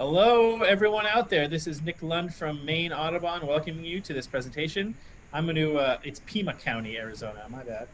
Hello, everyone out there. This is Nick Lund from Maine Audubon welcoming you to this presentation. I'm going to, uh, it's Pima County, Arizona, my bad.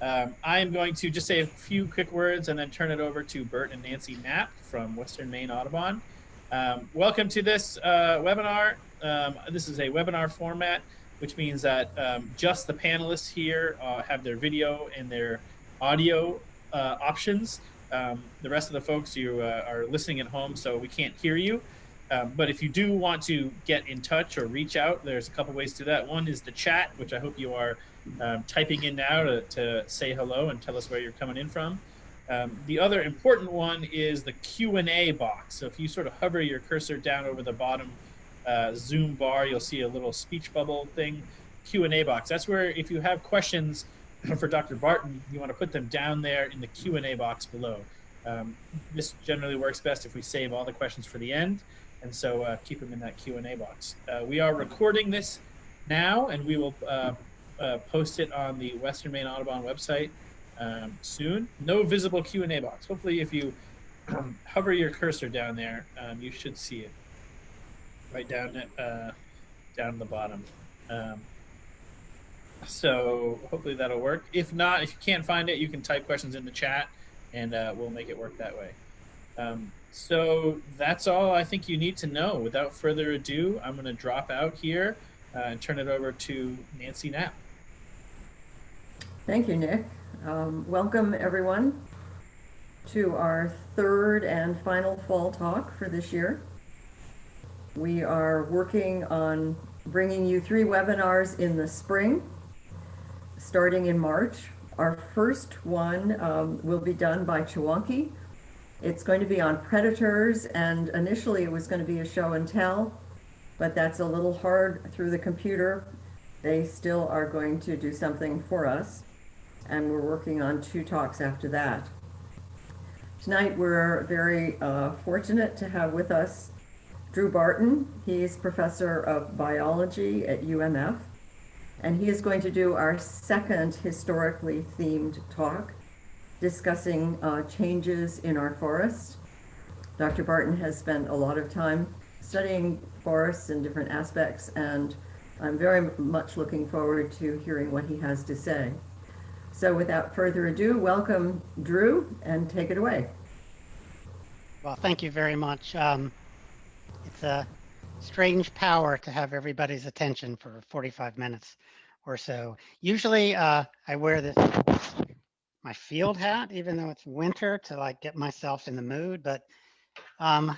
Um, I am going to just say a few quick words and then turn it over to Bert and Nancy Knapp from Western Maine Audubon. Um, welcome to this uh, webinar. Um, this is a webinar format, which means that um, just the panelists here uh, have their video and their audio uh, options. Um, the rest of the folks, you uh, are listening at home, so we can't hear you. Um, but if you do want to get in touch or reach out, there's a couple ways to do that. One is the chat, which I hope you are um, typing in now to, to, say hello and tell us where you're coming in from. Um, the other important one is the Q&A box. So if you sort of hover your cursor down over the bottom uh, Zoom bar, you'll see a little speech bubble thing, Q&A box. That's where if you have questions for Dr. Barton, you want to put them down there in the Q&A box below. Um, this generally works best if we save all the questions for the end, and so uh, keep them in that Q&A box. Uh, we are recording this now, and we will uh, uh post it on the Western Maine Audubon website um, soon. No visible Q&A box. Hopefully, if you um, hover your cursor down there, um, you should see it right down at, uh, down the bottom. So hopefully that'll work. If not, if you can't find it, you can type questions in the chat and uh, we'll make it work that way. Um, so that's all I think you need to know. Without further ado, I'm going to drop out here uh, and turn it over to Nancy Knapp. Thank you, Nick. Um, welcome, everyone, to our third and final fall talk for this year. We are working on bringing you three webinars in the spring starting in March. Our first one um, will be done by Chewonki. It's going to be on predators, and initially it was going to be a show and tell, but that's a little hard through the computer. They still are going to do something for us, and we're working on two talks after that. Tonight we're very uh, fortunate to have with us Drew Barton. He's professor of biology at UMF and he is going to do our second historically themed talk discussing uh, changes in our forests. Dr. Barton has spent a lot of time studying forests in different aspects, and I'm very much looking forward to hearing what he has to say. So without further ado, welcome Drew, and take it away. Well, thank you very much. Um, it's a strange power to have everybody's attention for 45 minutes or so. Usually uh, I wear this, my field hat, even though it's winter to like get myself in the mood. But um,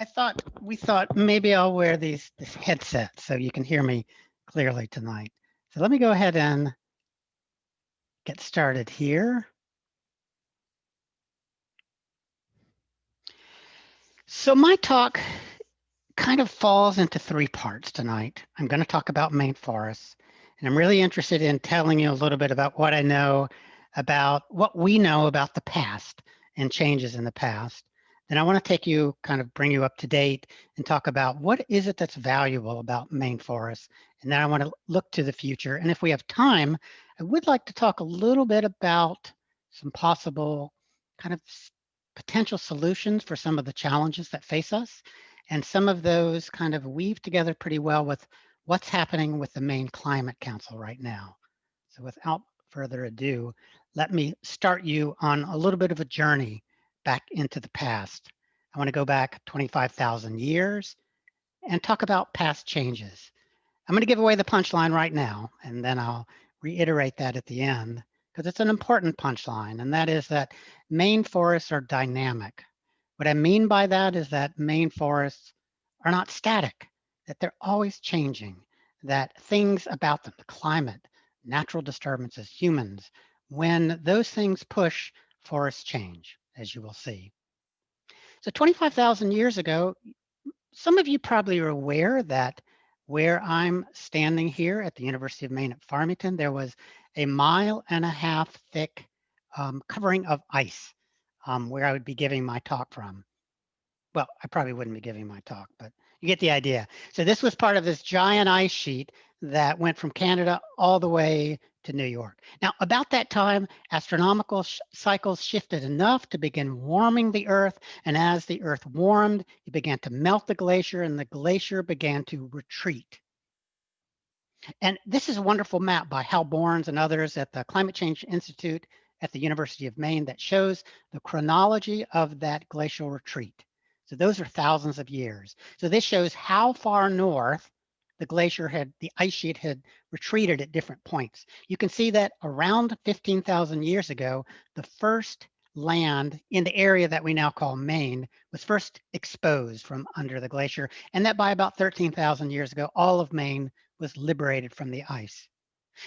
I thought, we thought maybe I'll wear these this headset so you can hear me clearly tonight. So let me go ahead and get started here. So my talk kind of falls into three parts tonight. I'm going to talk about Maine forests. And I'm really interested in telling you a little bit about what I know about what we know about the past and changes in the past. Then I want to take you, kind of bring you up to date and talk about what is it that's valuable about Maine forests. And then I want to look to the future. And if we have time, I would like to talk a little bit about some possible kind of potential solutions for some of the challenges that face us. And some of those kind of weave together pretty well with what's happening with the Maine Climate Council right now. So without further ado, let me start you on a little bit of a journey back into the past. I want to go back 25,000 years and talk about past changes. I'm going to give away the punchline right now, and then I'll reiterate that at the end because it's an important punchline, and that is that Maine forests are dynamic. What I mean by that is that Maine forests are not static that they're always changing, that things about them, the climate, natural disturbances, humans, when those things push, forests change, as you will see. So 25,000 years ago, some of you probably are aware that where I'm standing here at the University of Maine at Farmington, there was a mile and a half thick um, covering of ice um, where I would be giving my talk from. well, I probably wouldn't be giving my talk, but you get the idea. So this was part of this giant ice sheet that went from Canada all the way to New York. Now, about that time, astronomical sh cycles shifted enough to begin warming the Earth. And as the Earth warmed, it began to melt the glacier and the glacier began to retreat. And this is a wonderful map by Hal Borns and others at the Climate Change Institute at the University of Maine that shows the chronology of that glacial retreat. So those are thousands of years. So this shows how far north the glacier had, the ice sheet had retreated at different points. You can see that around 15,000 years ago, the first land in the area that we now call Maine was first exposed from under the glacier. And that by about 13,000 years ago, all of Maine was liberated from the ice.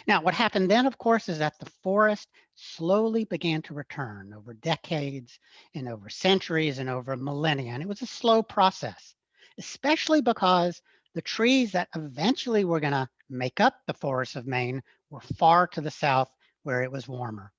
Now, what happened then, of course, is that the forest slowly began to return over decades and over centuries and over millennia. And it was a slow process, especially because the trees that eventually were going to make up the forests of Maine were far to the south where it was warmer.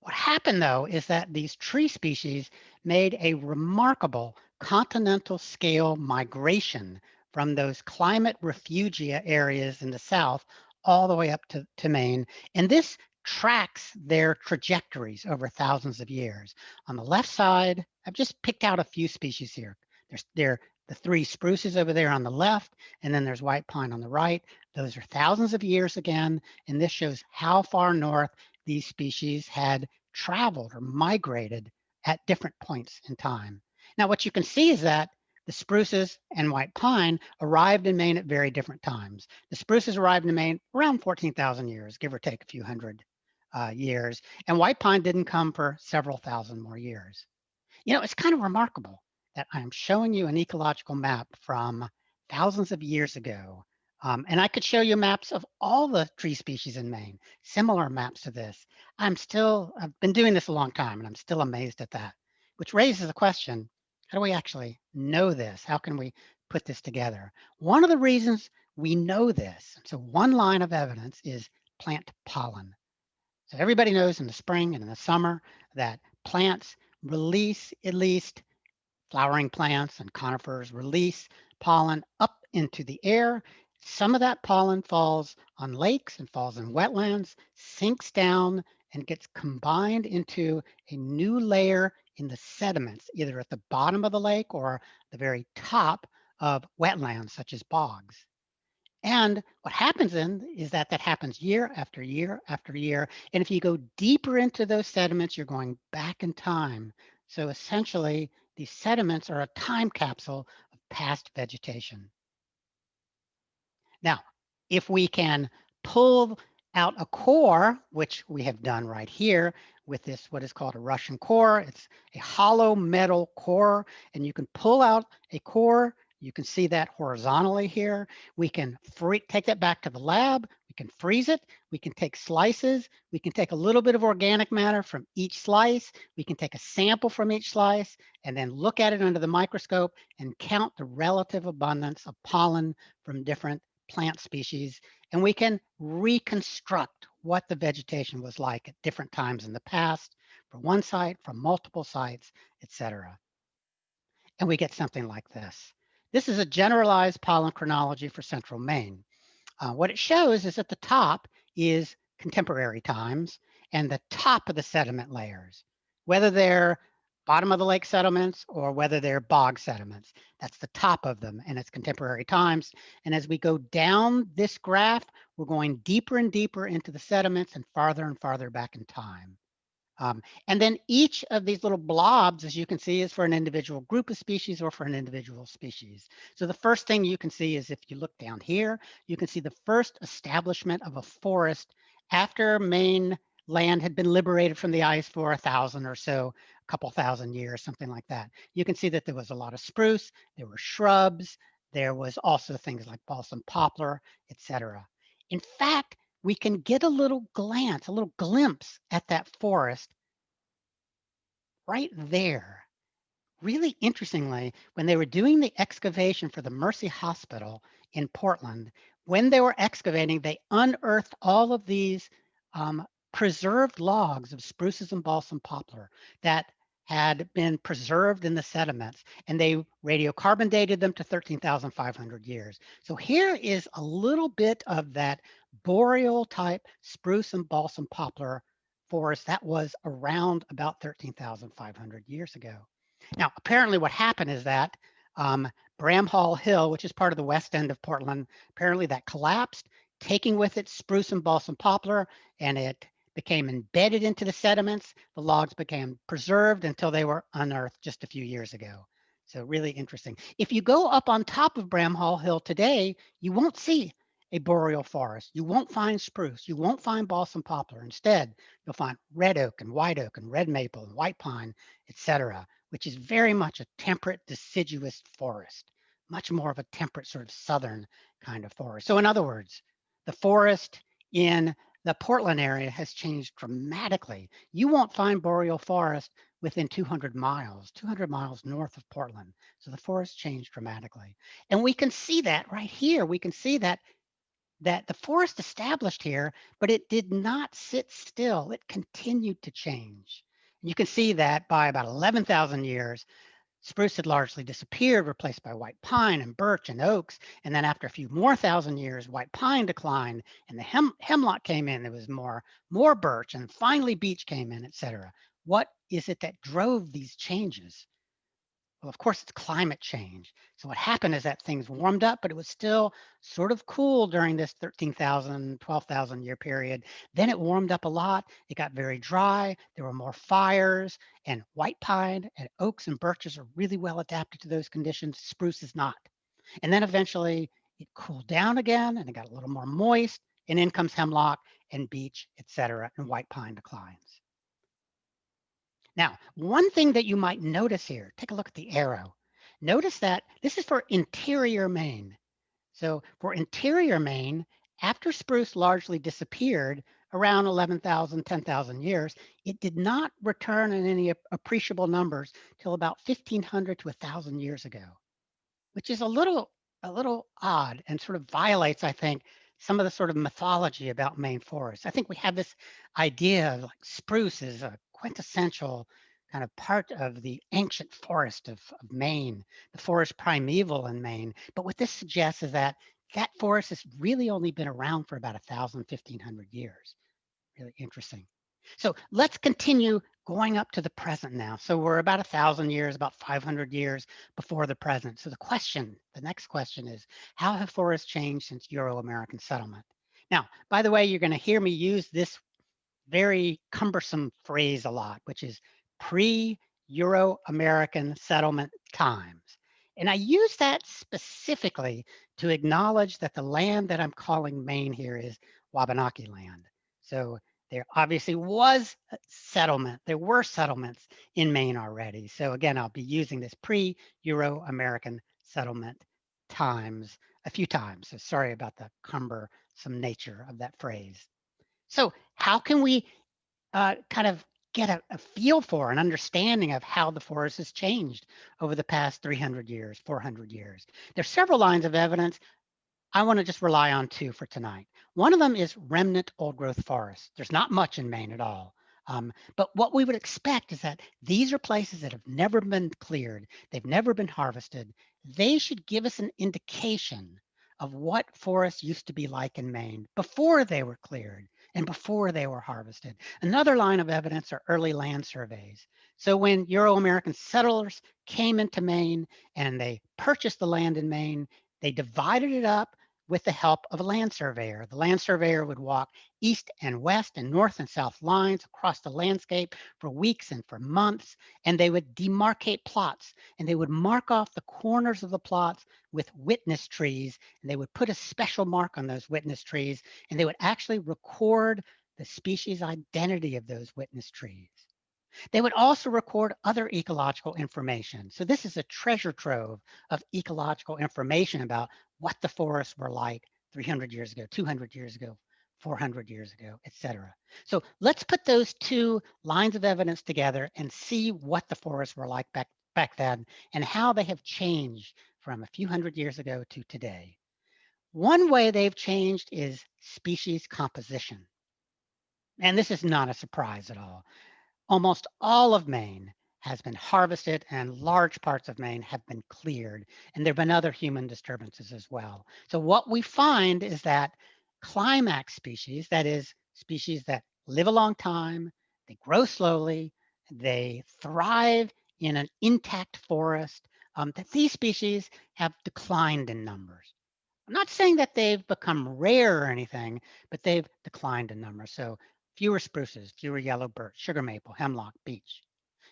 What happened though is that these tree species made a remarkable continental scale migration from those climate refugia areas in the south all the way up to, to Maine. And this tracks their trajectories over thousands of years. On the left side, I've just picked out a few species here. There's there the three spruces over there on the left, and then there's white pine on the right. Those are thousands of years again, and this shows how far north these species had traveled or migrated at different points in time. Now, what you can see is that the spruces and white pine arrived in Maine at very different times. The spruces arrived in Maine around 14,000 years, give or take a few hundred uh, years, and white pine didn't come for several thousand more years. You know, it's kind of remarkable that I'm showing you an ecological map from thousands of years ago. Um, and I could show you maps of all the tree species in Maine, similar maps to this. I'm still, I've been doing this a long time and I'm still amazed at that, which raises the question, how do we actually know this? How can we put this together? One of the reasons we know this, so one line of evidence is plant pollen. So everybody knows in the spring and in the summer that plants release at least flowering plants and conifers release pollen up into the air. Some of that pollen falls on lakes and falls in wetlands, sinks down and gets combined into a new layer in the sediments, either at the bottom of the lake or the very top of wetlands such as bogs. And what happens then is that that happens year after year after year. And if you go deeper into those sediments, you're going back in time. So essentially, these sediments are a time capsule of past vegetation. Now, if we can pull out a core, which we have done right here with this, what is called a Russian core. It's a hollow metal core, and you can pull out a core. You can see that horizontally here. We can free, take that back to the lab. We can freeze it. We can take slices. We can take a little bit of organic matter from each slice. We can take a sample from each slice and then look at it under the microscope and count the relative abundance of pollen from different plant species and we can reconstruct what the vegetation was like at different times in the past for one site, from multiple sites, etc. And we get something like this. This is a generalized pollen chronology for central Maine. Uh, what it shows is at the top is contemporary times and the top of the sediment layers, whether they're bottom of the lake sediments or whether they're bog sediments. That's the top of them and it's contemporary times. And as we go down this graph, we're going deeper and deeper into the sediments and farther and farther back in time. Um, and then each of these little blobs, as you can see, is for an individual group of species or for an individual species. So the first thing you can see is if you look down here, you can see the first establishment of a forest after Maine land had been liberated from the ice for a thousand or so couple thousand years, something like that. You can see that there was a lot of spruce, there were shrubs, there was also things like balsam poplar, etc. In fact, we can get a little glance, a little glimpse at that forest right there. Really interestingly, when they were doing the excavation for the Mercy Hospital in Portland, when they were excavating, they unearthed all of these um, preserved logs of spruces and balsam poplar that had been preserved in the sediments and they radiocarbon dated them to 13,500 years. So here is a little bit of that boreal type spruce and balsam poplar forest that was around about 13,500 years ago. Now, apparently what happened is that um, Bramhall Hill, which is part of the west end of Portland, apparently that collapsed, taking with it spruce and balsam poplar, and it became embedded into the sediments. The logs became preserved until they were unearthed just a few years ago. So really interesting. If you go up on top of Bramhall Hill today, you won't see a boreal forest. You won't find spruce. You won't find balsam poplar. Instead, you'll find red oak and white oak and red maple and white pine, etc., which is very much a temperate deciduous forest, much more of a temperate sort of southern kind of forest. So in other words, the forest in the Portland area has changed dramatically. You won't find boreal forest within 200 miles, 200 miles north of Portland. So the forest changed dramatically. And we can see that right here. We can see that that the forest established here, but it did not sit still. It continued to change. And you can see that by about 11,000 years, Spruce had largely disappeared, replaced by white pine and birch and oaks. And then after a few more thousand years, white pine declined and the hem hemlock came in. There was more, more birch and finally beech came in, et cetera. What is it that drove these changes? Well, of course, it's climate change. So what happened is that things warmed up, but it was still sort of cool during this 13,000, 12,000 year period. Then it warmed up a lot. It got very dry. There were more fires and white pine and oaks and birches are really well adapted to those conditions. Spruce is not. And then eventually it cooled down again and it got a little more moist and in comes hemlock and beech, et cetera, and white pine declines. Now, one thing that you might notice here, take a look at the arrow. Notice that this is for interior Maine. So for interior Maine, after spruce largely disappeared around 11,000, 10,000 years, it did not return in any appreciable numbers till about 1500 to 1,000 years ago, which is a little, a little odd and sort of violates, I think, some of the sort of mythology about Maine forests. I think we have this idea of like spruce is a quintessential kind of part of the ancient forest of, of Maine, the forest primeval in Maine. But what this suggests is that that forest has really only been around for about 1,000, 1,500 years. Really interesting. So let's continue going up to the present now. So we're about a thousand years, about 500 years before the present. So the question, the next question is, how have forests changed since Euro-American settlement? Now, by the way, you're going to hear me use this very cumbersome phrase a lot, which is pre-Euro-American settlement times. And I use that specifically to acknowledge that the land that I'm calling Maine here is Wabanaki land. So there obviously was settlement. There were settlements in Maine already. So again, I'll be using this pre-Euro-American settlement times a few times. So sorry about the cumbersome nature of that phrase. So how can we uh, kind of get a, a, feel for an understanding of how the forest has changed over the past 300 years, 400 years? There's several lines of evidence. I want to just rely on two for tonight. One of them is remnant old growth forest. There's not much in Maine at all. Um, but what we would expect is that these are places that have never been cleared. They've never been harvested. They should give us an indication of what forests used to be like in Maine before they were cleared and before they were harvested. Another line of evidence are early land surveys. So when Euro-American settlers came into Maine and they purchased the land in Maine, they divided it up with the help of a land surveyor. The land surveyor would walk east and west and north and south lines across the landscape for weeks and for months, and they would demarcate plots and they would mark off the corners of the plots with witness trees, and they would put a special mark on those witness trees, and they would actually record the species identity of those witness trees. They would also record other ecological information. So this is a treasure trove of ecological information about what the forests were like 300 years ago, 200 years ago, 400 years ago, et cetera. So let's put those two lines of evidence together and see what the forests were like back, back then and how they have changed from a few hundred years ago to today. One way they've changed is species composition. And this is not a surprise at all almost all of Maine has been harvested and large parts of Maine have been cleared. And there have been other human disturbances as well. So what we find is that climax species, that is species that live a long time, they grow slowly, they thrive in an intact forest, um, that these species have declined in numbers. I'm not saying that they've become rare or anything, but they've declined in numbers. So fewer spruces, fewer yellow birch, sugar maple, hemlock, beech.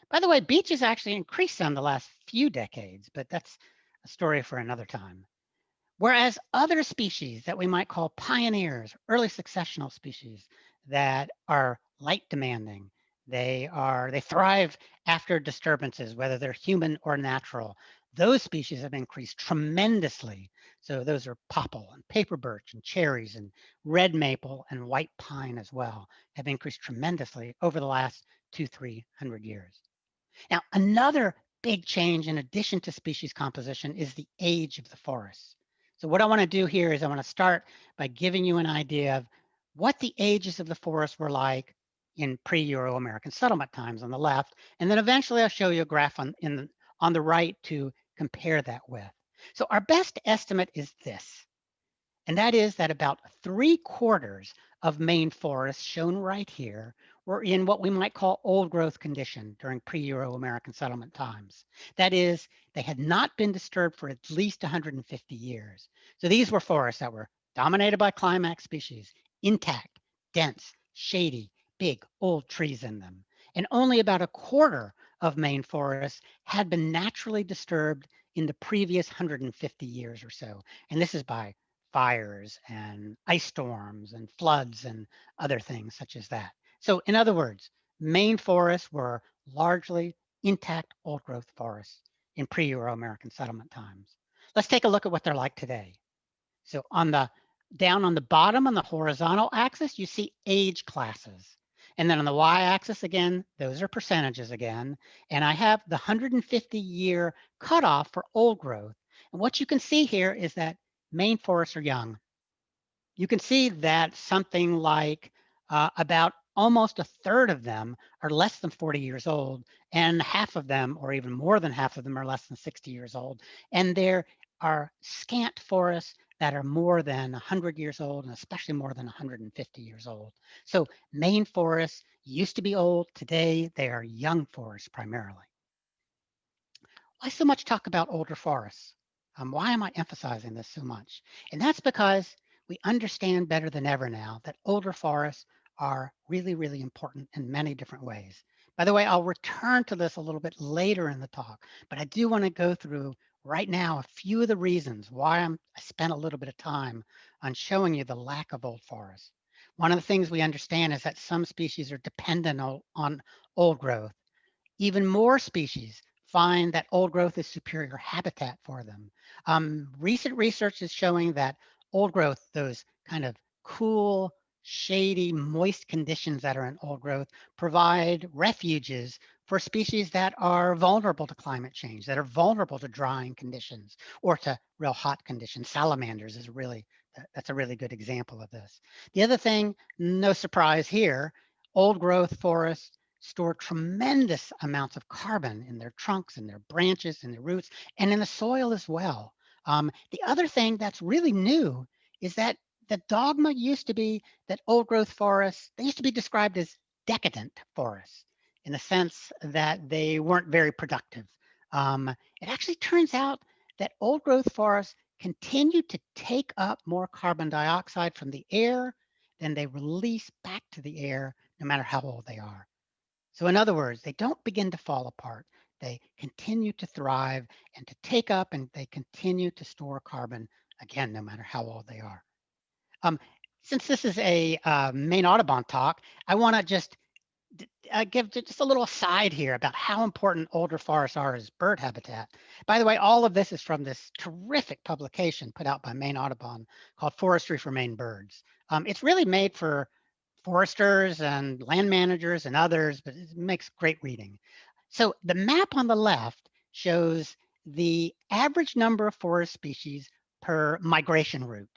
By the way, beech has actually increased in the last few decades, but that's a story for another time. Whereas other species that we might call pioneers, early successional species that are light demanding, they are they thrive after disturbances, whether they're human or natural. Those species have increased tremendously. So those are popple and paper birch and cherries and red maple and white pine as well have increased tremendously over the last two, three hundred years. Now, another big change in addition to species composition is the age of the forests. So what I want to do here is I want to start by giving you an idea of what the ages of the forest were like in pre-Euro-American settlement times on the left, and then eventually I'll show you a graph on, in, on the right to compare that with. So our best estimate is this, and that is that about three quarters of Maine forests shown right here were in what we might call old growth condition during pre-Euro-American settlement times. That is, they had not been disturbed for at least 150 years. So these were forests that were dominated by climax species, intact, dense, shady, big, old trees in them. And only about a quarter of Maine forests had been naturally disturbed in the previous 150 years or so. And this is by fires and ice storms and floods and other things such as that. So in other words, Maine forests were largely intact old growth forests in pre-Euro-American settlement times. Let's take a look at what they're like today. So on the down on the bottom on the horizontal axis, you see age classes. And then on the y-axis again, those are percentages again. And I have the 150 year cutoff for old growth. And what you can see here is that Maine forests are young. You can see that something like uh, about almost a third of them are less than 40 years old and half of them or even more than half of them are less than 60 years old and there are scant forests that are more than 100 years old and especially more than 150 years old. So Maine forests used to be old today they are young forests primarily. Why so much talk about older forests? Um, why am i emphasizing this so much? And that's because we understand better than ever now that older forests are really, really important in many different ways. By the way, I'll return to this a little bit later in the talk, but I do want to go through right now a few of the reasons why I'm, I spent a little bit of time on showing you the lack of old forests. One of the things we understand is that some species are dependent on, old growth. Even more species find that old growth is superior habitat for them. Um, recent research is showing that old growth, those kind of cool, shady, moist conditions that are in old growth provide refuges for species that are vulnerable to climate change, that are vulnerable to drying conditions or to real hot conditions. Salamanders is really, that's a really good example of this. The other thing, no surprise here, old growth forests store tremendous amounts of carbon in their trunks and their branches and their roots and in the soil as well. Um, the other thing that's really new is that the dogma used to be that old growth forests, they used to be described as decadent forests in the sense that they weren't very productive. Um, it actually turns out that old growth forests continue to take up more carbon dioxide from the air than they release back to the air, no matter how old they are. So in other words, they don't begin to fall apart. They continue to thrive and to take up and they continue to store carbon, again, no matter how old they are. Um, since this is a uh, Maine Audubon talk, I want to just uh, give just a little aside here about how important older forests are as bird habitat. By the way, all of this is from this terrific publication put out by Maine Audubon called Forestry for Maine Birds. Um, it's really made for foresters and land managers and others, but it makes great reading. So the map on the left shows the average number of forest species per migration route.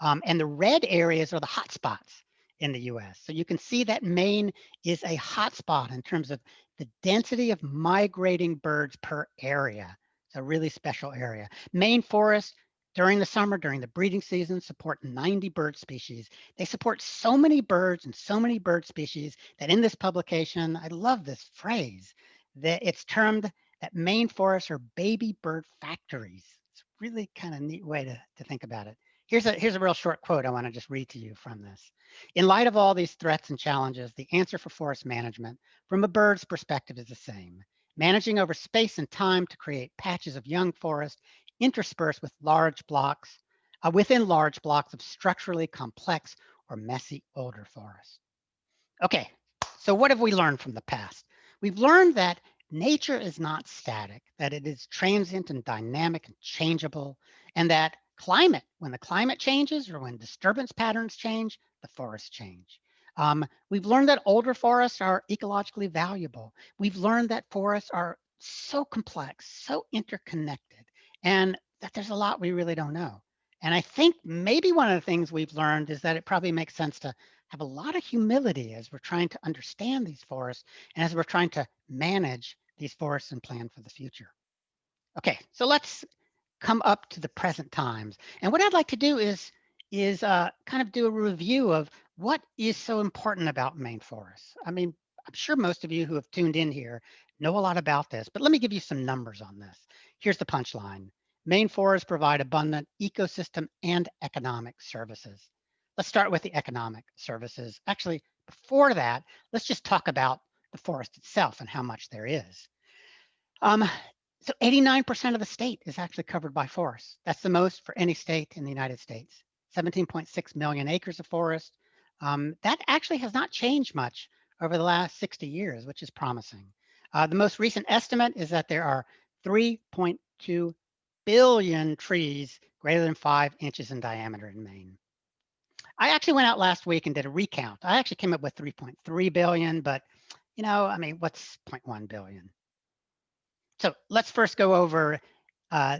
Um, and the red areas are the hot spots in the US. So you can see that Maine is a hotspot in terms of the density of migrating birds per area. It's a really special area. Maine forests during the summer, during the breeding season, support 90 bird species. They support so many birds and so many bird species that in this publication, I love this phrase, that it's termed that Maine forests are baby bird factories. It's really kind of neat way to, to think about it. Here's a, here's a real short quote I want to just read to you from this. In light of all these threats and challenges, the answer for forest management from a bird's perspective is the same. Managing over space and time to create patches of young forest interspersed with large blocks, uh, within large blocks of structurally complex or messy older forest. Okay, so what have we learned from the past? We've learned that nature is not static, that it is transient and dynamic and changeable, and that climate, when the climate changes or when disturbance patterns change, the forests change. Um, we've learned that older forests are ecologically valuable. We've learned that forests are so complex, so interconnected, and that there's a lot we really don't know. And I think maybe one of the things we've learned is that it probably makes sense to have a lot of humility as we're trying to understand these forests and as we're trying to manage these forests and plan for the future. Okay, so let's come up to the present times. And what I'd like to do is, is uh, kind of do a review of what is so important about Maine forests. I mean, I'm sure most of you who have tuned in here know a lot about this, but let me give you some numbers on this. Here's the punchline. Maine forests provide abundant ecosystem and economic services. Let's start with the economic services. Actually, before that, let's just talk about the forest itself and how much there is. Um, so 89% of the state is actually covered by forests. That's the most for any state in the United States. 17.6 million acres of forest. Um, that actually has not changed much over the last 60 years, which is promising. Uh, the most recent estimate is that there are 3.2 billion trees greater than five inches in diameter in Maine. I actually went out last week and did a recount. I actually came up with 3.3 billion, but you know, I mean, what's 0.1 billion? So let's first go over uh,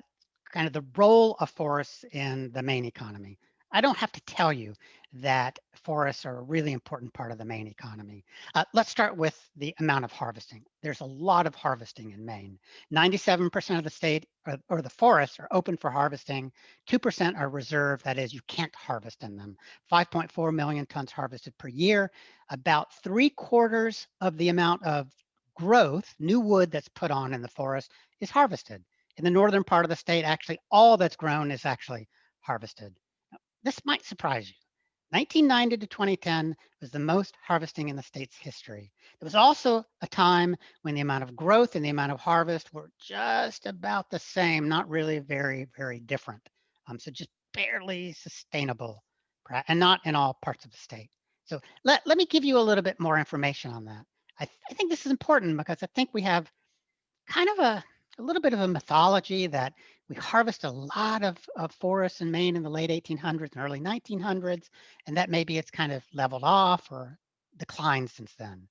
kind of the role of forests in the Maine economy. I don't have to tell you that forests are a really important part of the Maine economy. Uh, let's start with the amount of harvesting. There's a lot of harvesting in Maine. 97% of the state or, or, the forests are open for harvesting. 2% are reserved, that is, you can't harvest in them. 5.4 million tons harvested per year. About three quarters of the amount of growth, new wood that's put on in the forest is harvested. In the northern part of the state, actually all that's grown is actually harvested. This might surprise you. 1990 to 2010 was the most harvesting in the state's history. It was also a time when the amount of growth and the amount of harvest were just about the same, not really very, very different. Um, so just barely sustainable and not in all parts of the state. So let, let me give you a little bit more information on that. I, th I think this is important because I think we have kind of a, a little bit of a mythology that we harvest a lot of, of forests in Maine in the late 1800s and early 1900s, and that maybe it's kind of leveled off or declined since then.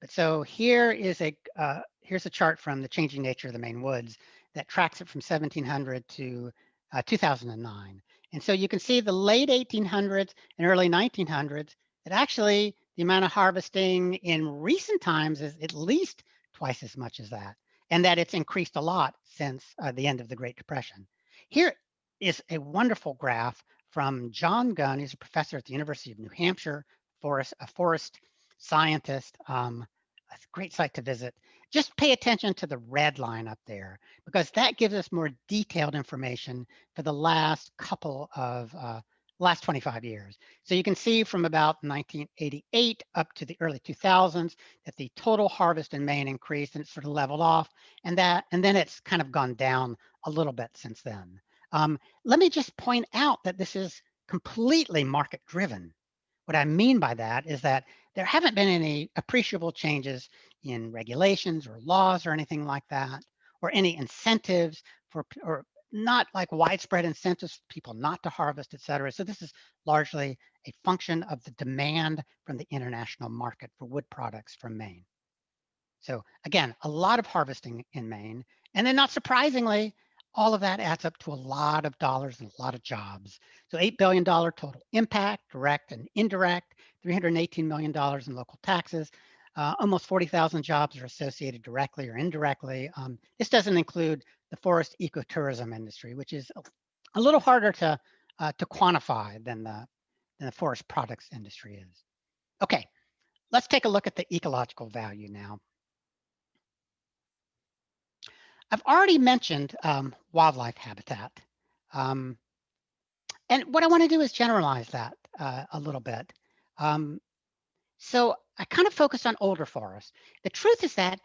But so here is a uh, here's a chart from the changing nature of the Maine woods that tracks it from 1700 to uh, 2009. And so you can see the late 1800s and early 1900s it actually the amount of harvesting in recent times is at least twice as much as that, and that it's increased a lot since uh, the end of the Great Depression. Here is a wonderful graph from John Gunn. He's a professor at the University of New Hampshire, forest, a forest scientist. Um, a great site to visit. Just pay attention to the red line up there because that gives us more detailed information for the last couple of uh, last 25 years. So you can see from about 1988 up to the early 2000s that the total harvest in Maine increased and it sort of leveled off and that and then it's kind of gone down a little bit since then. Um, let me just point out that this is completely market driven. What I mean by that is that there haven't been any appreciable changes in regulations or laws or anything like that, or any incentives for or not like widespread incentives people not to harvest, et cetera. So this is largely a function of the demand from the international market for wood products from Maine. So again, a lot of harvesting in Maine. And then not surprisingly, all of that adds up to a lot of dollars and a lot of jobs. So $8 billion total impact, direct and indirect, $318 million in local taxes, Uh, almost 40,000 jobs are associated directly or indirectly. Um, this doesn't include the forest ecotourism industry, which is a, little harder to, uh, to quantify than the, than the forest products industry is. Okay, let's take a look at the ecological value now. I've already mentioned um, wildlife habitat. Um, and what I want to do is generalize that uh, a little bit. Um, so I kind of focused on older forests. The truth is that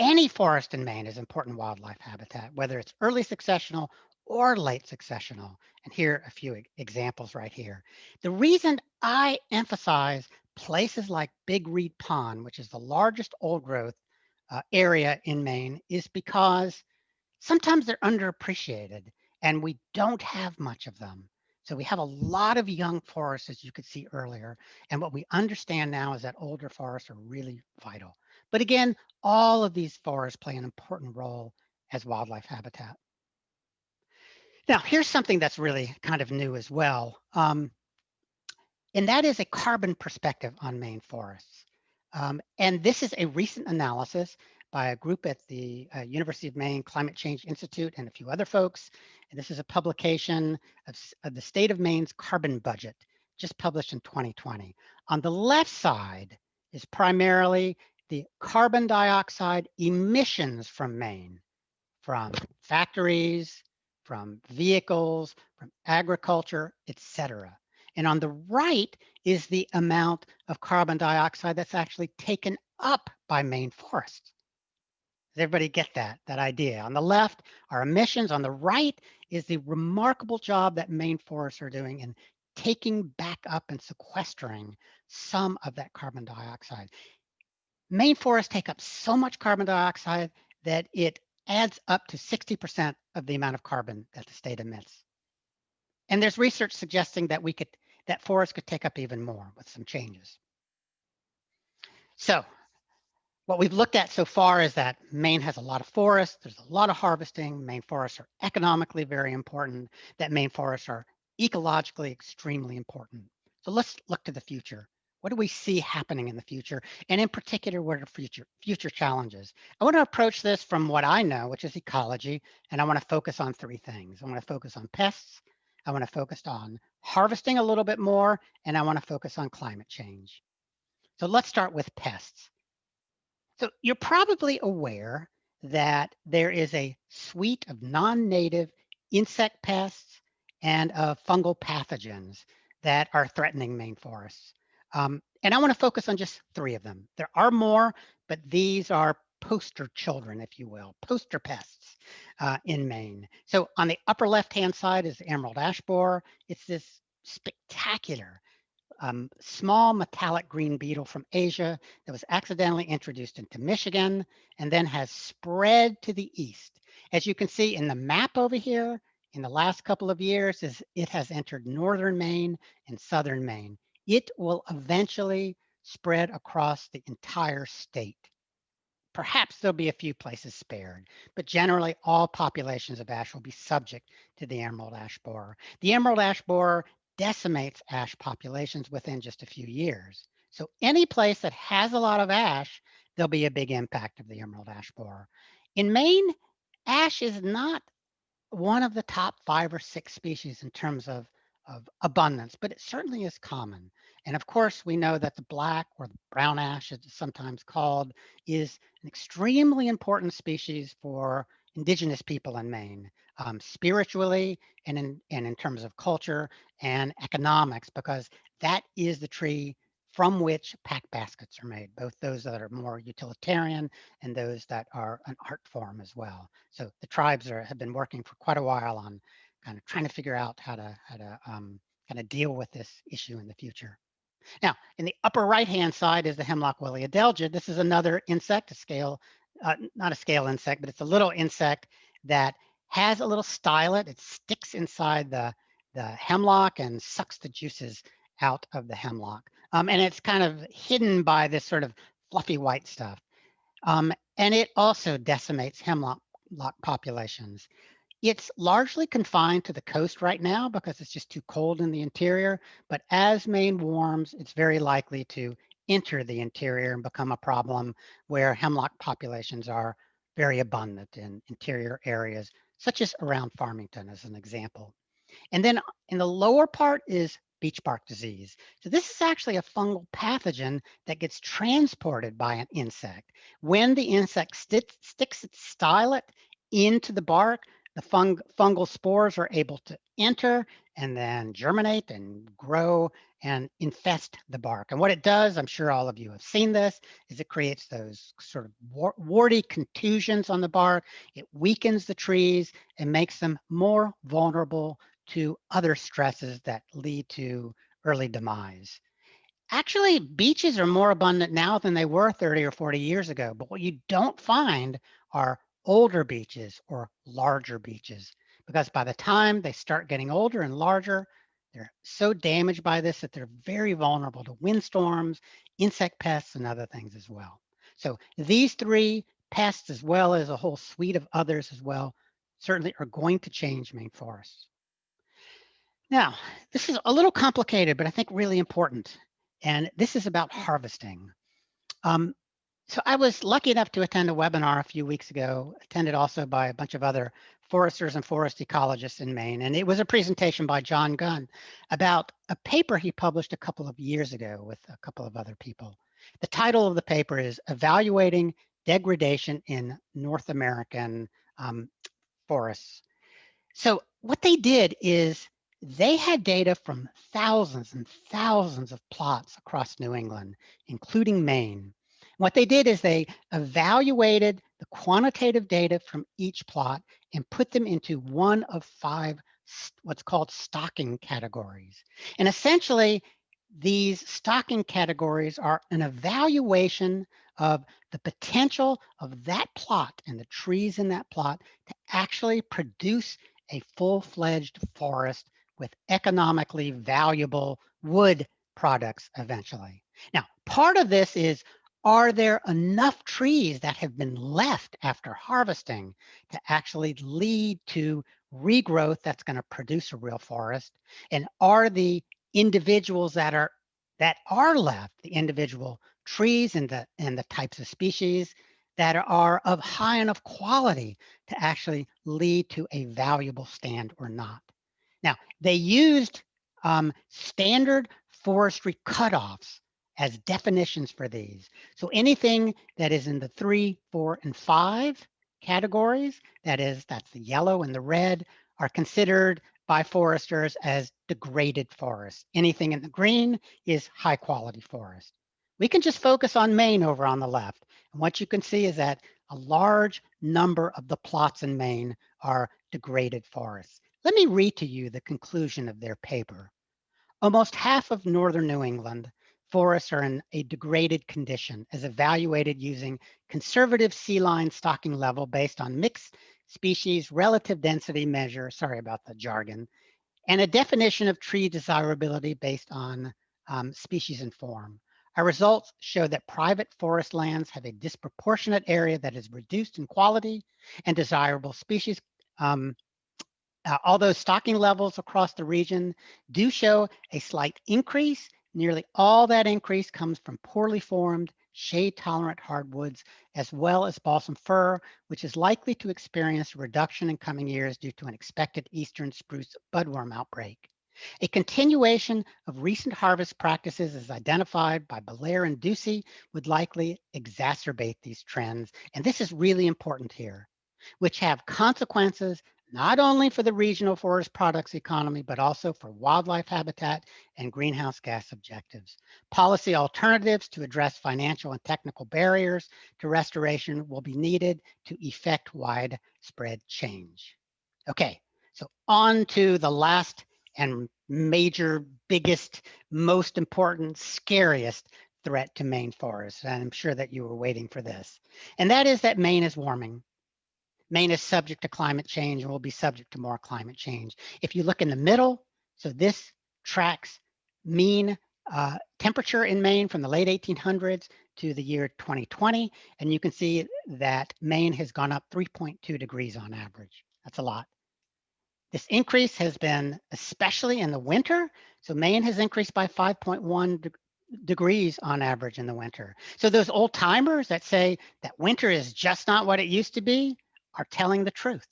any forest in Maine is important wildlife habitat, whether it's early successional or late successional. And here are a few examples right here. The reason I emphasize places like Big Reed Pond, which is the largest old growth uh, area in Maine, is because sometimes they're underappreciated and we don't have much of them. So we have a lot of young forests, as you could see earlier. And what we understand now is that older forests are really vital. But again, all of these forests play an important role as wildlife habitat. Now, here's something that's really kind of new as well. Um, and that is a carbon perspective on Maine forests. Um, and this is a recent analysis by a group at the uh, University of Maine Climate Change Institute and a few other folks. And this is a publication of, of the state of Maine's carbon budget, just published in 2020. On the left side is primarily the carbon dioxide emissions from Maine, from factories, from vehicles, from agriculture, etc. And on the right is the amount of carbon dioxide that's actually taken up by Maine forests. Does everybody get that, that idea? On the left are emissions. On the right is the remarkable job that Maine forests are doing in taking back up and sequestering some of that carbon dioxide. Maine forests take up so much carbon dioxide that it adds up to 60% of the amount of carbon that the state emits. And there's research suggesting that we could, that forests could take up even more with some changes. So what we've looked at so far is that Maine has a lot of forests, there's a lot of harvesting, Maine forests are economically very important, that Maine forests are ecologically extremely important. So let's look to the future. What do we see happening in the future? And in particular, what are future, future challenges? I want to approach this from what I know, which is ecology, and I want to focus on three things. I want to focus on pests, I want to focus on harvesting a little bit more, and I want to focus on climate change. So let's start with pests. So you're probably aware that there is a suite of non-native insect pests and of fungal pathogens that are threatening Maine forests. Um, and I want to focus on just three of them. There are more, but these are poster children, if you will, poster pests uh, in Maine. So on the upper left-hand side is the emerald ash borer. It's this spectacular um, small metallic green beetle from Asia that was accidentally introduced into Michigan and then has spread to the east. As you can see in the map over here, in the last couple of years, is it has entered northern Maine and southern Maine. It will eventually spread across the entire state. Perhaps there'll be a few places spared, but generally all populations of ash will be subject to the emerald ash borer. The emerald ash borer decimates ash populations within just a few years. So any place that has a lot of ash, there'll be a big impact of the emerald ash borer. In Maine, ash is not one of the top five or six species in terms of, of abundance, but it certainly is common. And of course, we know that the black or the brown ash, as it's sometimes called, is an extremely important species for indigenous people in Maine, um, spiritually and in, and in terms of culture and economics, because that is the tree from which pack baskets are made, both those that are more utilitarian and those that are an art form as well. So the tribes are, have been working for quite a while on kind of trying to figure out how to, how to um, kind of deal with this issue in the future. Now, in the upper right-hand side is the hemlock woolly adelgid. This is another insect, a scale uh, not a scale insect, but it's a little insect that has a little stylet. It sticks inside the, the hemlock and sucks the juices out of the hemlock. Um, and it's kind of hidden by this sort of fluffy white stuff. Um, and it also decimates hemlock populations. It's largely confined to the coast right now because it's just too cold in the interior. But as Maine warms, it's very likely to enter the interior and become a problem where hemlock populations are very abundant in interior areas, such as around Farmington as an example. And then uh, in the lower part is beech bark disease. So this is actually a fungal pathogen that gets transported by an insect. When the insect st sticks its stylet into the bark, the fung fungal spores are able to enter and then germinate and grow and infest the bark. And what it does, I'm sure all of you have seen this, is it creates those sort of warty contusions on the bark. It weakens the trees and makes them more vulnerable to other stresses that lead to early demise. Actually, beeches are more abundant now than they were 30 or 40 years ago, but what you don't find are older beeches or larger beeches because by the time they start getting older and larger, they're so damaged by this that they're very vulnerable to windstorms, insect pests, and other things as well. So these three pests, as well as a whole suite of others as well, certainly are going to change Maine forests. Now, this is a little complicated, but I think really important. And this is about harvesting. Um, so I was lucky enough to attend a webinar a few weeks ago, attended also by a bunch of other foresters and forest ecologists in Maine. And it was a presentation by John Gunn about a paper he published a couple of years ago with a couple of other people. The title of the paper is Evaluating Degradation in North American um, Forests. So what they did is they had data from thousands and thousands of plots across New England, including Maine. What they did is they evaluated the quantitative data from each plot and put them into one of five what's called stocking categories. And essentially, these stocking categories are an evaluation of the potential of that plot and the trees in that plot to actually produce a full-fledged forest with economically valuable wood products eventually. Now, part of this is are there enough trees that have been left after harvesting to actually lead to regrowth that's going to produce a real forest? And are the individuals that are that are left, the individual trees and the and the types of species that are of high enough quality to actually lead to a valuable stand or not. Now, they used um, standard forestry cutoffs as definitions for these. So anything that is in the three, four, and five categories, that is, that's the yellow and the red, are considered by foresters as degraded forest. Anything in the green is high quality forest. We can just focus on Maine over on the left. And what you can see is that a large number of the plots in Maine are degraded forests. Let me read to you the conclusion of their paper. Almost half of northern New England forests are in a degraded condition as evaluated using conservative C-line stocking level based on mixed species relative density measure, sorry about the jargon, and a definition of tree desirability based on um, species and form. Our results show that private forest lands have a disproportionate area that is reduced in quality and desirable species. Um, uh, although stocking levels across the region do show a slight increase Nearly all that increase comes from poorly formed, shade-tolerant hardwoods, as well as balsam fir, which is likely to experience reduction in coming years due to an expected eastern spruce budworm outbreak. A continuation of recent harvest practices as identified by Belair and Ducey would likely exacerbate these trends. And this is really important here, which have consequences not only for the regional forest products economy, but also for wildlife habitat and greenhouse gas objectives. Policy alternatives to address financial and technical barriers to restoration will be needed to effect widespread change. Okay, so on to the last and major, biggest, most important, scariest threat to Maine forests. And I'm sure that you were waiting for this. And that is that Maine is warming. Maine is subject to climate change and will be subject to more climate change. If you look in the middle, so this tracks mean uh, temperature in Maine from the late 1800s to the year 2020, and you can see that Maine has gone up 3.2 degrees on average. That's a lot. This increase has been especially in the winter. So Maine has increased by 5.1 degrees on average in the winter. So those old timers that say that winter is just not what it used to be are telling the truth.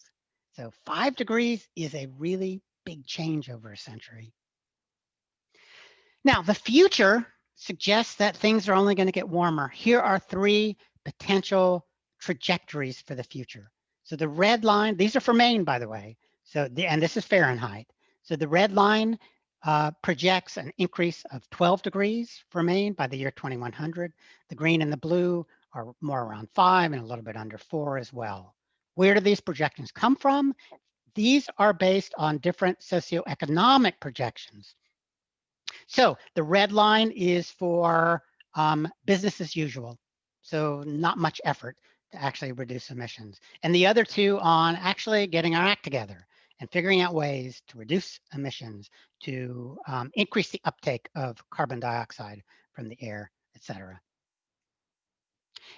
So five degrees is a really big change over a century. Now, the future suggests that things are only going to get warmer. Here are three potential trajectories for the future. So the red line, these are for Maine, by the way. So the, and this is Fahrenheit. So the red line uh, projects an increase of 12 degrees for Maine by the year 2100. The green and the blue are more around five and a little bit under four as well. Where do these projections come from? These are based on different socioeconomic projections. So the red line is for um, business as usual. So not much effort to actually reduce emissions. And the other two on actually getting our act together and figuring out ways to reduce emissions, to um, increase the uptake of carbon dioxide from the air, et cetera.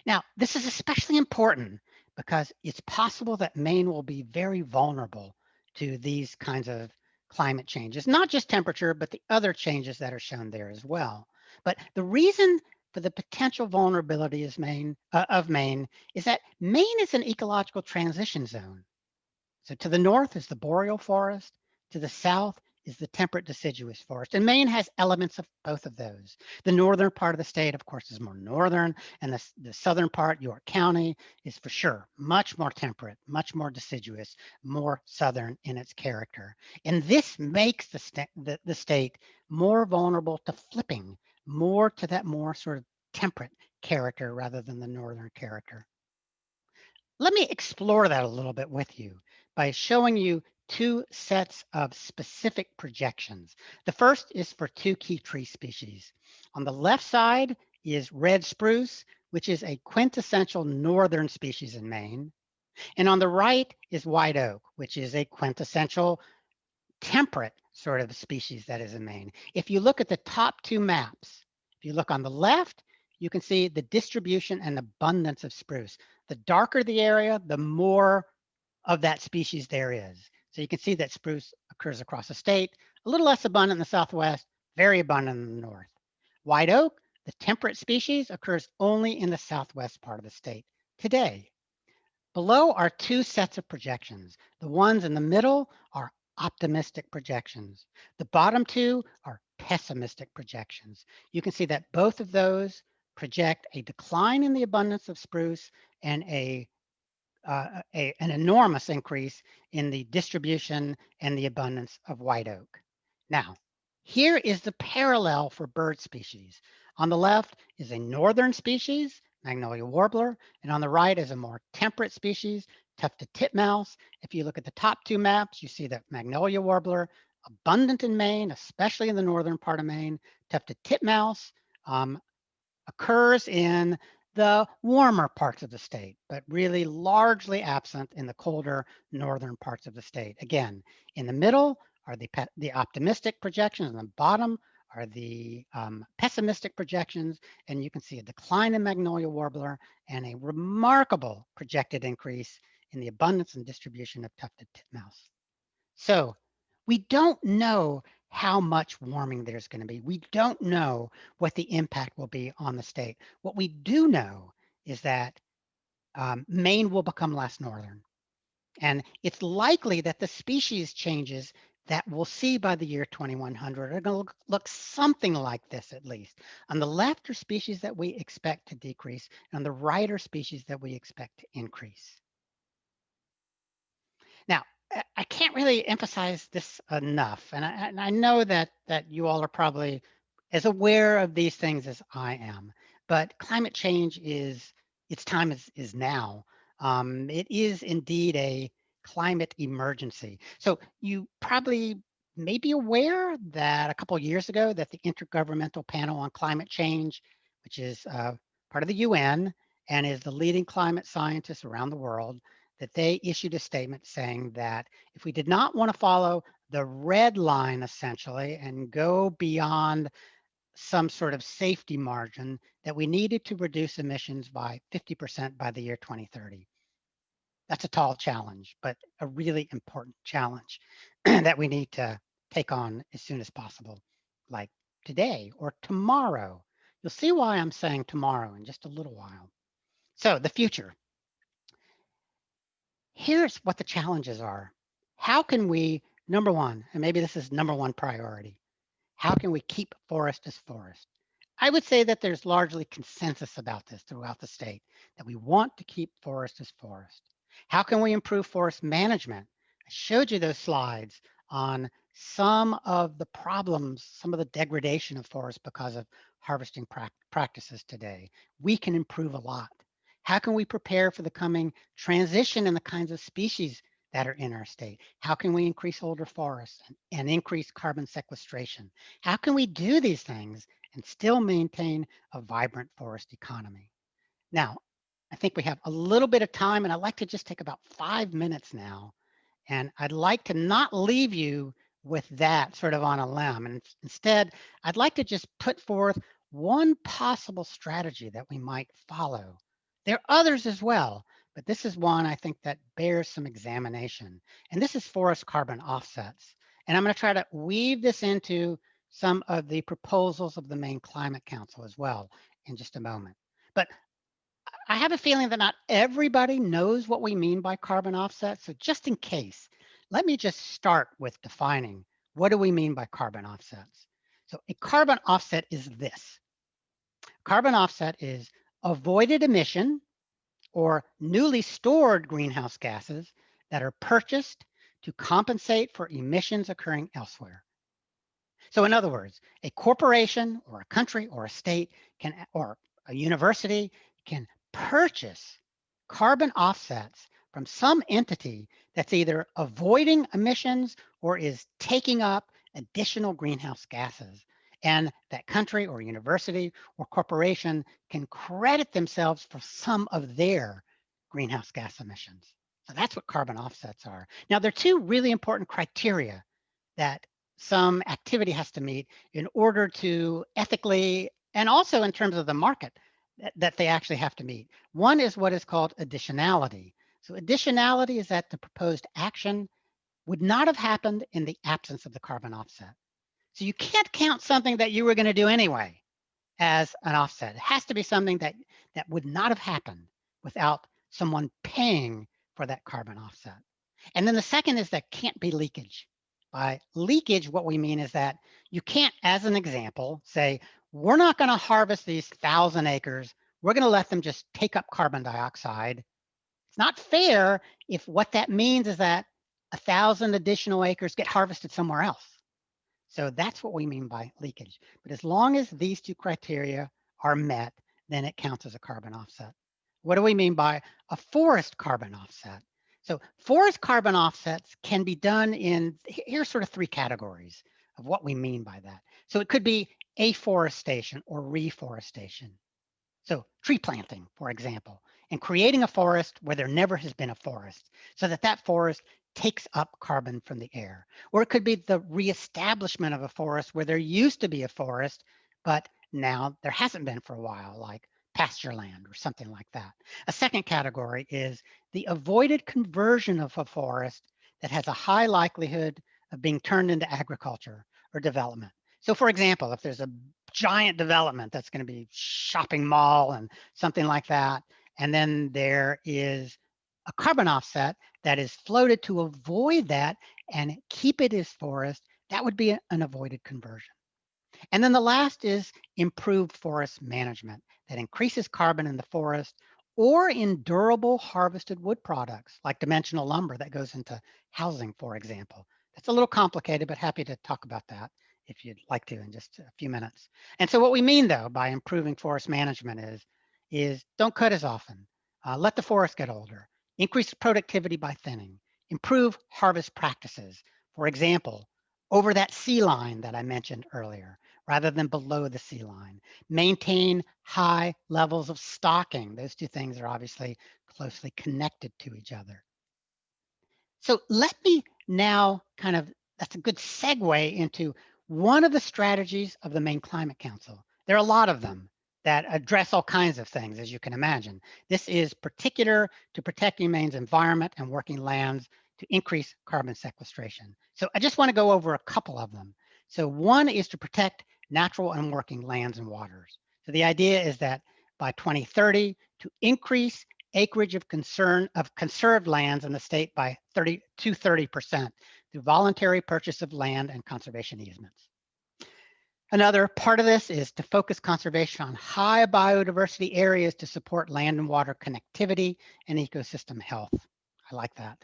Now, this is especially important because it's possible that Maine will be very vulnerable to these kinds of climate changes, not just temperature, but the other changes that are shown there as well. But the reason for the potential vulnerability is Maine, uh, of Maine is that Maine is an ecological transition zone. So to the north is the boreal forest, to the south is the temperate deciduous forest. And Maine has elements of both of those. The northern part of the state, of course, is more northern, and the, the southern part, York County, is for sure much more temperate, much more deciduous, more southern in its character. And this makes the, sta the, the state more vulnerable to flipping, more to that more sort of temperate character rather than the northern character. Let me explore that a little bit with you by showing you two sets of specific projections. The first is for two key tree species. On the left side is red spruce, which is a quintessential northern species in Maine. And on the right is white oak, which is a quintessential temperate sort of species that is in Maine. If you look at the top two maps, if you look on the left, you can see the distribution and abundance of spruce. The darker the area, the more of that species there is. So you can see that spruce occurs across the state, a little less abundant in the Southwest, very abundant in the North. White oak, the temperate species, occurs only in the Southwest part of the state today. Below are two sets of projections. The ones in the middle are optimistic projections. The bottom two are pessimistic projections. You can see that both of those project a decline in the abundance of spruce and a uh, a, an enormous increase in the distribution and the abundance of white oak. Now, here is the parallel for bird species. On the left is a northern species, Magnolia warbler, and on the right is a more temperate species, tufted titmouse. If you look at the top two maps, you see that Magnolia warbler, abundant in Maine, especially in the northern part of Maine. Tufted titmouse um, occurs in the warmer parts of the state, but really largely absent in the colder northern parts of the state. Again, in the middle are the, the optimistic projections, and the bottom are the um, pessimistic projections, and you can see a decline in magnolia warbler and a remarkable projected increase in the abundance and distribution of tufted titmouse. So we don't know how much warming there's going to be. We don't know what the impact will be on the state. What we do know is that um, Maine will become less northern. And it's likely that the species changes that we'll see by the year 2100 are going to look, look, something like this at least. On the left are species that we expect to decrease, and on the right are species that we expect to increase. Now, I can't really emphasize this enough, and I, and I know that that you all are probably as aware of these things as I am. But climate change is its time is is now. Um, it is indeed a climate emergency. So you probably may be aware that a couple years ago that the Intergovernmental Panel on Climate Change, which is uh, part of the UN and is the leading climate scientists around the world, that they issued a statement saying that if we did not want to follow the red line essentially and go beyond some sort of safety margin that we needed to reduce emissions by 50% by the year 2030. That's a tall challenge, but a really important challenge that we need to take on as soon as possible, like today or tomorrow. You'll see why I'm saying tomorrow in just a little while. So the future. Here's what the challenges are. How can we, number one, and maybe this is number one priority, how can we keep forest as forest? I would say that there's largely consensus about this throughout the state, that we want to keep forest as forest. How can we improve forest management? I showed you those slides on some of the problems, some of the degradation of forest because of harvesting pra practices today. We can improve a lot. How can we prepare for the coming transition in the kinds of species that are in our state? How can we increase older forests and, and increase carbon sequestration? How can we do these things and still maintain a vibrant forest economy? Now, I think we have a little bit of time and I'd like to just take about five minutes now. And I'd like to not leave you with that sort of on a limb. And instead, I'd like to just put forth one possible strategy that we might follow. There are others as well, but this is one I think that bears some examination. And this is forest carbon offsets. And I'm going to try to weave this into some of the proposals of the Maine Climate Council as well in just a moment. But I have a feeling that not everybody knows what we mean by carbon offsets. So just in case, let me just start with defining what do we mean by carbon offsets? So a carbon offset is this. Carbon offset is avoided emission or newly stored greenhouse gases that are purchased to compensate for emissions occurring elsewhere. So in other words, a corporation or a country or a state can, or a university can purchase carbon offsets from some entity that's either avoiding emissions or is taking up additional greenhouse gases. And that country or university or corporation can credit themselves for some of their greenhouse gas emissions. So that's what carbon offsets are. Now, there are two really important criteria that some activity has to meet in order to ethically and also in terms of the market that, that they actually have to meet. One is what is called additionality. So additionality is that the proposed action would not have happened in the absence of the carbon offset. So you can't count something that you were going to do anyway as an offset. It has to be something that, that would not have happened without someone paying for that carbon offset. And then the second is that can't be leakage. By leakage, what we mean is that you can't, as an example, say, we're not going to harvest these thousand acres. We're going to let them just take up carbon dioxide. It's not fair if what that means is that a thousand additional acres get harvested somewhere else. So that's what we mean by leakage. But as long as these two criteria are met, then it counts as a carbon offset. What do we mean by a forest carbon offset? So forest carbon offsets can be done in, here's sort of three categories of what we mean by that. So it could be afforestation or reforestation. So tree planting, for example, and creating a forest where there never has been a forest so that that forest takes up carbon from the air. Or it could be the reestablishment of a forest where there used to be a forest, but now there hasn't been for a while, like pasture land or something like that. A second category is the avoided conversion of a forest that has a high likelihood of being turned into agriculture or development. So for example, if there's a giant development that's going to be shopping mall and something like that, and then there is a carbon offset that is floated to avoid that and keep it as forest, that would be an avoided conversion. And then the last is improved forest management that increases carbon in the forest or in durable harvested wood products like dimensional lumber that goes into housing, for example. That's a little complicated, but happy to talk about that if you'd like to in just a few minutes. And so what we mean though by improving forest management is, is don't cut as often, uh, let the forest get older, increase productivity by thinning, improve harvest practices. For example, over that C-line that I mentioned earlier, rather than below the C-line. Maintain high levels of stocking. Those two things are obviously closely connected to each other. So let me now kind of, that's a good segue into one of the strategies of the Maine Climate Council. There are a lot of them that address all kinds of things, as you can imagine. This is particular to protecting Maine's environment and working lands to increase carbon sequestration. So I just wanna go over a couple of them. So one is to protect natural and working lands and waters. So the idea is that by 2030 to increase acreage of concern of conserved lands in the state by 30 to 30% through voluntary purchase of land and conservation easements. Another part of this is to focus conservation on high biodiversity areas to support land and water connectivity and ecosystem health. I like that.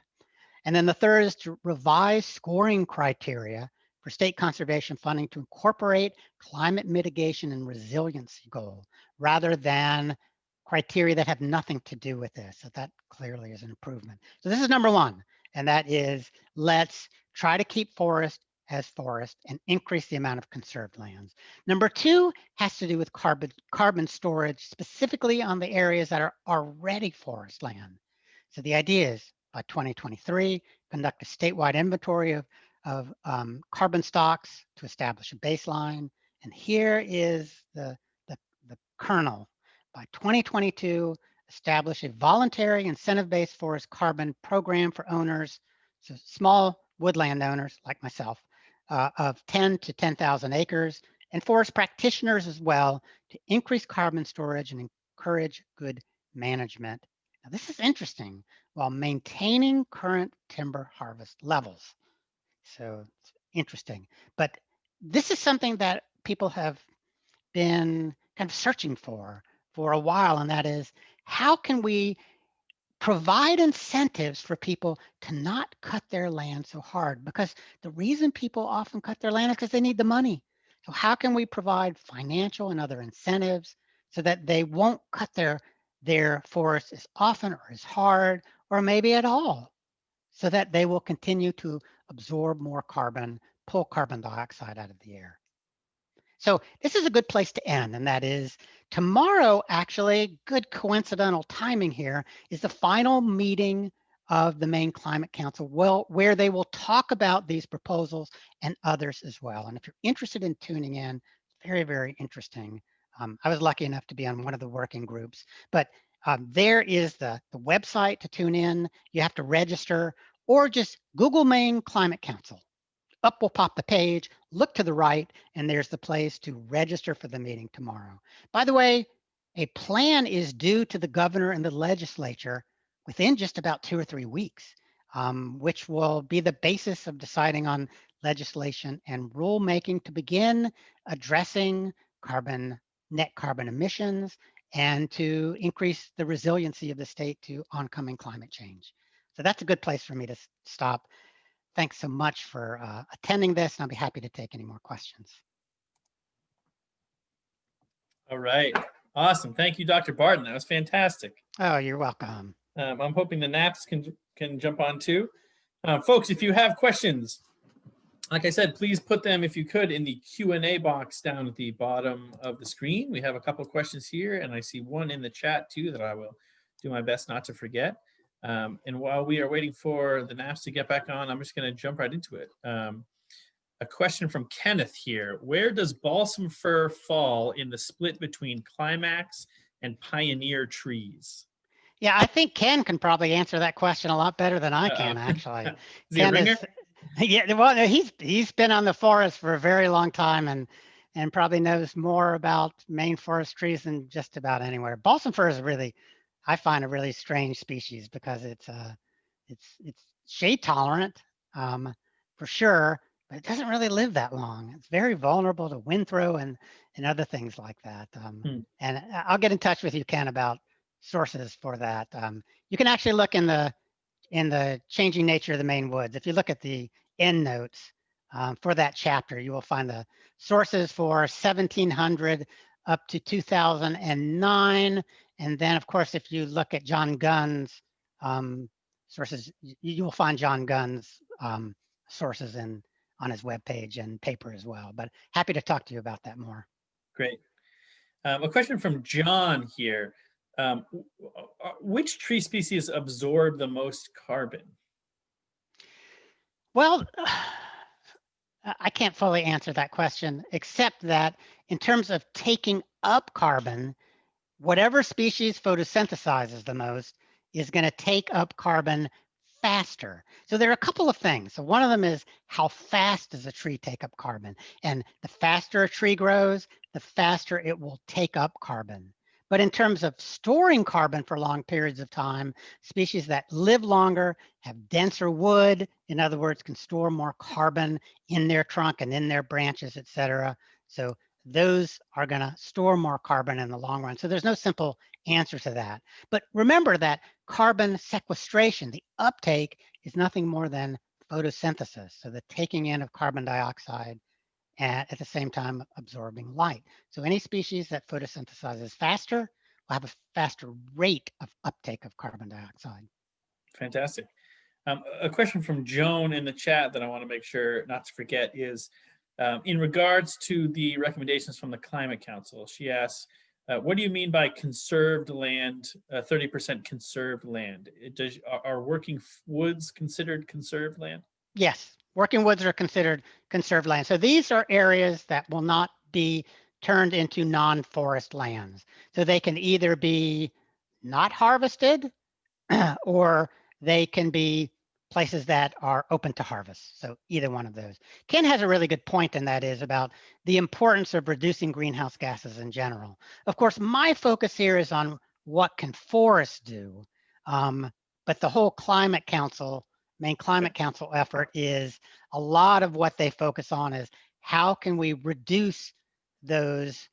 And then the third is to revise scoring criteria for state conservation funding to incorporate climate mitigation and resiliency goal rather than criteria that have nothing to do with this. So that clearly is an improvement. So this is number one, and that is let's try to keep forest as forest and increase the amount of conserved lands. Number two has to do with carbon, carbon storage, specifically on the areas that are already forest land. So the idea is by 2023, conduct a statewide inventory of, of um, carbon stocks to establish a baseline. And here is the, the, the kernel. By 2022, establish a voluntary incentive-based forest carbon program for owners, so small woodland owners like myself, uh, of 10 to 10,000 acres and forest practitioners as well to increase carbon storage and encourage good management. Now, this is interesting while maintaining current timber harvest levels. So it's interesting, but this is something that people have been kind of searching for for a while, and that is how can we provide incentives for people to not cut their land so hard because the reason people often cut their land is because they need the money. So how can we provide financial and other incentives so that they won't cut their their forest as often or as hard or maybe at all so that they will continue to absorb more carbon, pull carbon dioxide out of the air. So this is a good place to end, and that is tomorrow, actually, good coincidental timing here, is the final meeting of the Maine Climate Council, well, where they will talk about these proposals and others as well. And if you're interested in tuning in, very, very interesting. Um, I was lucky enough to be on one of the working groups, but um, there is the, the website to tune in. You have to register or just Google Maine Climate Council up will pop the page, look to the right, and there's the place to register for the meeting tomorrow. By the way, a plan is due to the governor and the legislature within just about two or three weeks, um, which will be the basis of deciding on legislation and rulemaking to begin addressing carbon net carbon emissions and to increase the resiliency of the state to oncoming climate change. So that's a good place for me to stop thanks so much for uh, attending this, and I'll be happy to take any more questions. All right. Awesome. Thank you, Dr. Barton. That was fantastic. Oh, you're welcome. Um, I'm hoping the naps can can jump on too. Uh, folks, if you have questions, like I said, please put them, if you could, in the Q&A box down at the bottom of the screen. We have a couple questions here, and I see one in the chat too that I will do my best not to forget. Um, and while we are waiting for the NAPS to get back on, I'm just going to jump right into it. Um, a question from Kenneth here. Where does balsam fir fall in the split between climax and pioneer trees? Yeah, I think Ken can probably answer that question a lot better than I can, uh, actually. is he Ken is, yeah, well, he's he's been on the forest for a very long time and and probably knows more about Maine forest trees than just about anywhere. Balsam fir is really I find a really strange species because it's uh, it's it's shade tolerant um, for sure, but it doesn't really live that long. It's very vulnerable to wind throw and and other things like that. Um, hmm. And I'll get in touch with you, Ken, about sources for that. Um, you can actually look in the in the changing nature of the Maine woods. If you look at the end notes um, for that chapter, you will find the sources for 1700 up to 2009 and then, of course, if you look at John Gunn's um, sources, you, will find John Gunn's um, sources in on his webpage and paper as well. But happy to talk to you about that more. Great. Um, a question from John here. Um, uh, which tree species absorb the most carbon? Well, I can't fully answer that question, except that in terms of taking up carbon, whatever species photosynthesizes the most is going to take up carbon faster. So there are a couple of things. So one of them is how fast does a tree take up carbon? And the faster a tree grows, the faster it will take up carbon. But in terms of storing carbon for long periods of time, species that live longer, have denser wood, in other words, can store more carbon in their trunk and in their branches, et cetera. So those are gonna store more carbon in the long run. So there's no simple answer to that. But remember that carbon sequestration, the uptake is nothing more than photosynthesis. So the taking in of carbon dioxide and at the same time absorbing light. So any species that photosynthesizes faster will have a faster rate of uptake of carbon dioxide. Fantastic. Um, a question from Joan in the chat that I want to make sure not to forget is um, in regards to the recommendations from the Climate Council. She asks, uh, what do you mean by conserved land, 30% uh, conserved land? It does, are, are working woods considered conserved land? Yes, working woods are considered conserved land. So these are areas that will not be turned into non-forest lands. So they can either be not harvested or they can be places that are open to harvest. So either one of those. Ken has a really good point, and that is about the importance of reducing greenhouse gases in general. Of course, my focus here is on what can forests do, um, but the whole Climate Council, Maine Climate Council effort is a lot of what they focus on is how can we reduce those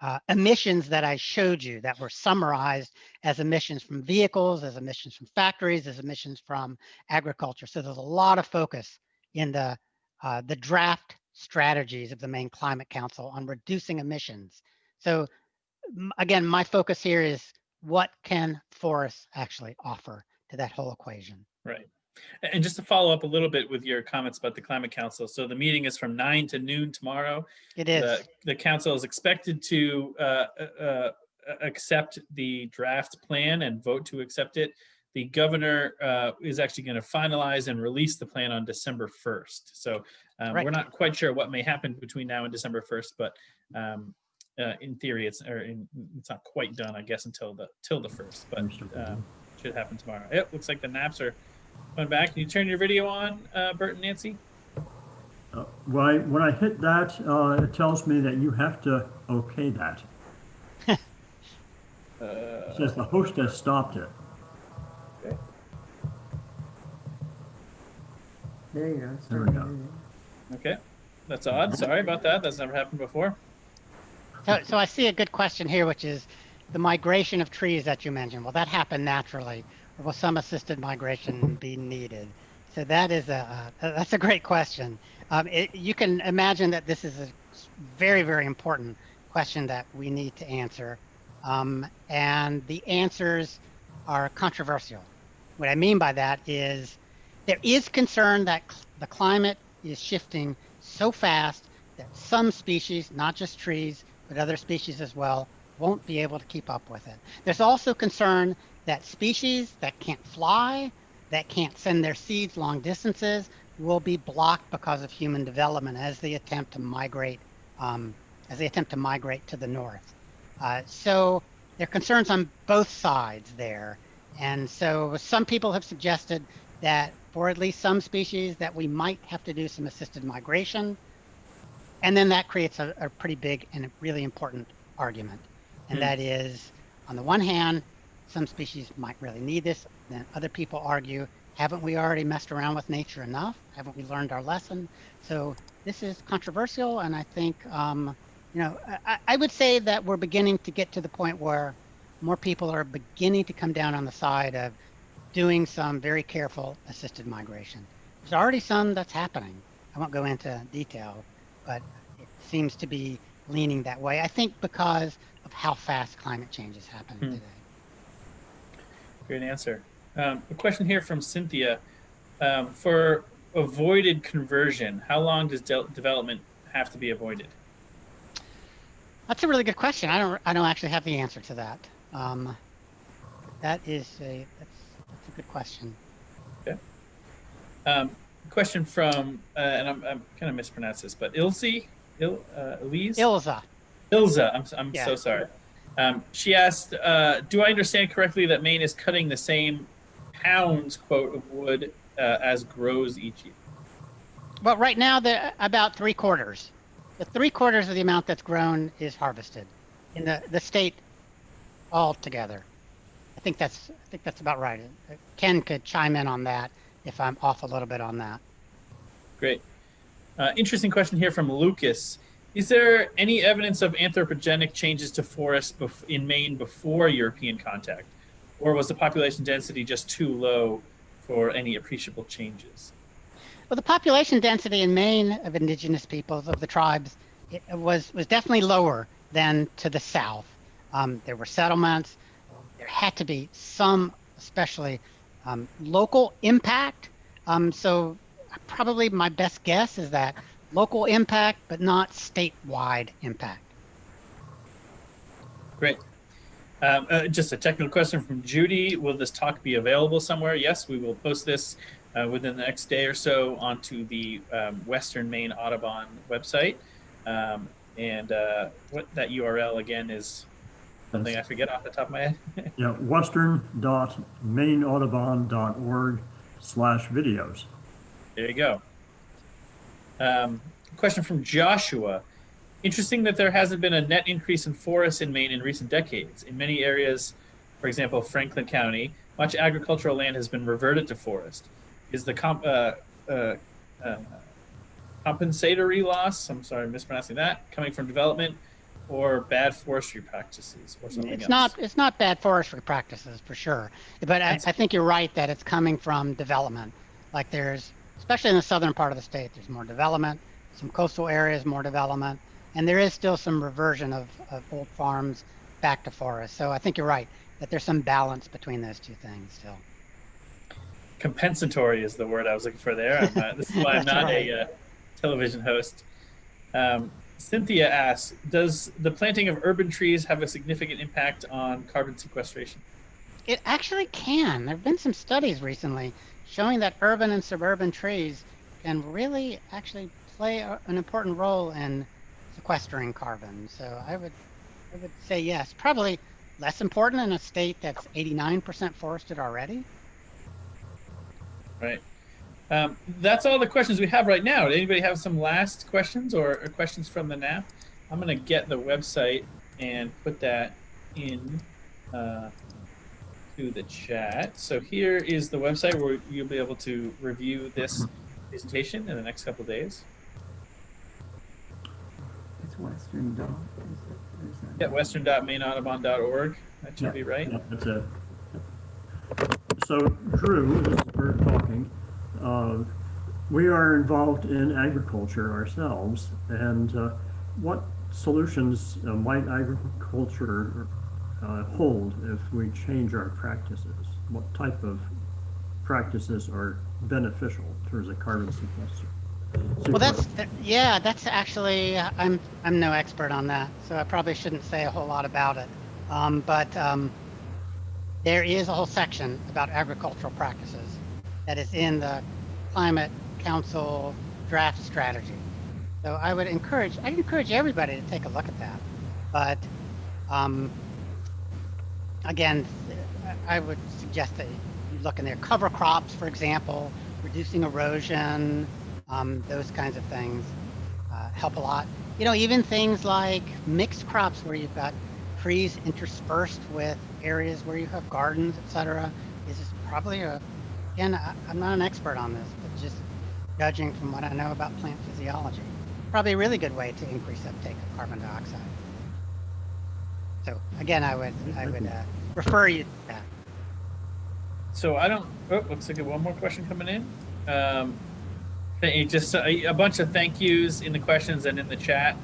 uh, emissions that I showed you that were summarized as emissions from vehicles, as emissions from factories, as emissions from agriculture. So there's a lot of focus in the, uh, the draft strategies of the Maine Climate Council on reducing emissions. So again, my focus here is what can forests actually offer to that whole equation. Right. And just to follow up a little bit with your comments about the Climate Council. So the meeting is from nine to noon tomorrow. It is. The, the council is expected to uh, uh, uh accept the draft plan and vote to accept it. The governor uh, is actually going to finalize and release the plan on December 1st. So um, right. we're not quite sure what may happen between now and December 1st, but um, uh, in theory, it's or in, it's not quite done, I guess, until the till the first, but um, should happen tomorrow. It looks like the naps are Going back. Can you turn your video on, uh, Bert and Nancy? Uh, when, I, when I hit that, uh, it tells me that you have to okay that. Uh, it says the host has stopped it. Okay. There you go. There we go. Okay. That's odd. Sorry about that. That's never happened before. So, so I see a good question here, which is the migration of trees that you mentioned. Well, that happened naturally or will some assisted migration be needed? So that is a, uh, that's a great question. Um, it, you can imagine that this is a very, very important question that we need to answer. Um, and the answers are controversial. What I mean by that is there is concern that cl the climate is shifting so fast that some species, not just trees, but other species as well, won't be able to keep up with it. There's also concern that species that can't fly, that can't send their seeds long distances, will be blocked because of human development as they attempt to migrate, um, as they attempt to migrate to the north. Uh, so there are concerns on both sides there. And so some people have suggested that for at least some species that we might have to do some assisted migration. And then that creates a, a pretty big and really important argument. And mm. that is, on the one hand, some species might really need this. Then other people argue, haven't we already messed around with nature enough? Haven't we learned our lesson? So this is controversial, and I think, um, you know, I, I would say that we're beginning to get to the point where more people are beginning to come down on the side of doing some very careful assisted migration. There's already some that's happening. I won't go into detail, but it seems to be leaning that way. I think because of how fast climate change is happening hmm. today. Great answer. Um, a question here from Cynthia. Um, for avoided conversion, how long does de development have to be avoided? That's a really good question. I don't. I don't actually have the answer to that. Um, that is a. That's, that's a good question. Okay. Um, question from, uh, and I'm, I'm kind of mispronounced this, but Ilse, Il, uh, Elise. Ilza. Ilza. I'm. I'm yeah. so sorry. Um, she asked, uh, do I understand correctly that Maine is cutting the same pounds, quote, of wood uh, as grows each year? Well, right now, the about three quarters. The three quarters of the amount that's grown is harvested in the, the state altogether. I think that's I think that's about right. Ken could chime in on that if I'm off a little bit on that. Great. Uh, interesting question here from Lucas. Is there any evidence of anthropogenic changes to forests in Maine before European contact? Or was the population density just too low for any appreciable changes? Well, the population density in Maine of indigenous peoples of the tribes was was definitely lower than to the south. Um, there were settlements. There had to be some, especially um, local impact. Um, so probably my best guess is that local impact, but not statewide impact. Great. Um, uh, just a technical question from Judy. Will this talk be available somewhere? Yes, we will post this uh, within the next day or so onto the um, Western Maine Audubon website. Um, and uh, what that URL again is something I forget off the top of my head. Yeah, western.maineaudubon.org slash videos. There you go. Um, question from Joshua. Interesting that there hasn't been a net increase in forests in Maine in recent decades. In many areas, for example, Franklin County, much agricultural land has been reverted to forest. Is the comp, uh, uh, uh, compensatory loss, I'm sorry, I'm mispronouncing that, coming from development or bad forestry practices or something It's else? not it's not bad forestry practices for sure, but I, I think you're right that it's coming from development. Like there's, especially in the southern part of the state, there's more development. Some coastal areas, more development, and there is still some reversion of, of old farms back to forest. So I think you're right that there's some balance between those two things still. compensatory is the word I was looking for there. I'm not, this is why I'm not right. a uh, television host. Um, Cynthia asks, does the planting of urban trees have a significant impact on carbon sequestration? It actually can. There have been some studies recently showing that urban and suburban trees can really actually play a, an important role in sequestering carbon. So I would, I would say yes. Probably less important in a state that's 89% forested already. Right. Um, that's all the questions we have right now. Did anybody have some last questions or, or questions from the NAP? I'm going to get the website and put that in uh, to the chat. So here is the website where you'll be able to review this presentation in the next couple of days. It's Western Dog. is it? Is that- Yeah, western.maineaudubon.org. That should Yeah. be right. Yeah, that's it. So Drew, this is Bert talking. Uh, We are involved in agriculture ourselves, and uh, what solutions uh, might agriculture uh, hold if we change our practices? What type of practices are beneficial in terms of carbon sequestration? Well, that's th- yeah. That's actually uh, I'm I'm no expert on that, so I probably shouldn't say a whole lot about it. Um, but um, there is a whole section about agricultural practices that is in the Climate Council draft strategy. So I would encourage I'd encourage everybody to take a look at that. But um, again, I would suggest that you look in there. Cover crops, for example, reducing erosion, um, those kinds of things uh, help a lot. You know, even things like mixed crops where you've got trees interspersed with areas where you have gardens, etc. This is probably a, again, I, I'm not an expert on this, but just judging from what I know about plant physiology, probably a really good way to increase uptake of carbon dioxide. So again, I would, I would uh, refer you to that. So I don't. Oh, looks like one more question coming in. Um, th- just a, a bunch of thank yous in the questions and in the chat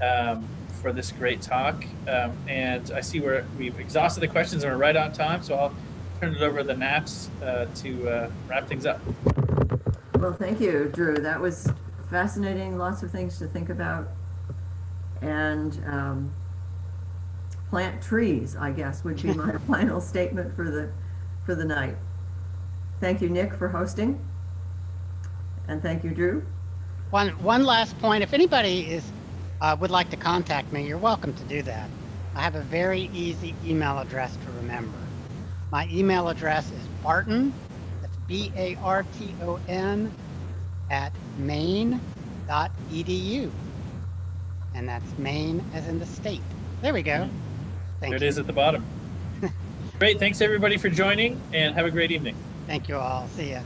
um, for this great talk. Um, and I see we're we've exhausted the questions and we're right on time. So I'll turn it over to the naps uh, to uh, wrap things up. Well, thank you, Drew. That was fascinating. Lots of things to think about. And um, plant trees, I guess, would be my final statement for the for the night. Thank you, Nick, for hosting. And thank you, Drew. One one last point. If anybody is uh, would like to contact me, you're welcome to do that. I have a very easy email address to remember. My email address is Barton, that's B-A-R-T-O-N, at maine.edu. And that's Maine as in the state. There we go. Thank There it you. is at the bottom. Great. Thanks everybody for joining and have a great evening. Thank you all. See ya.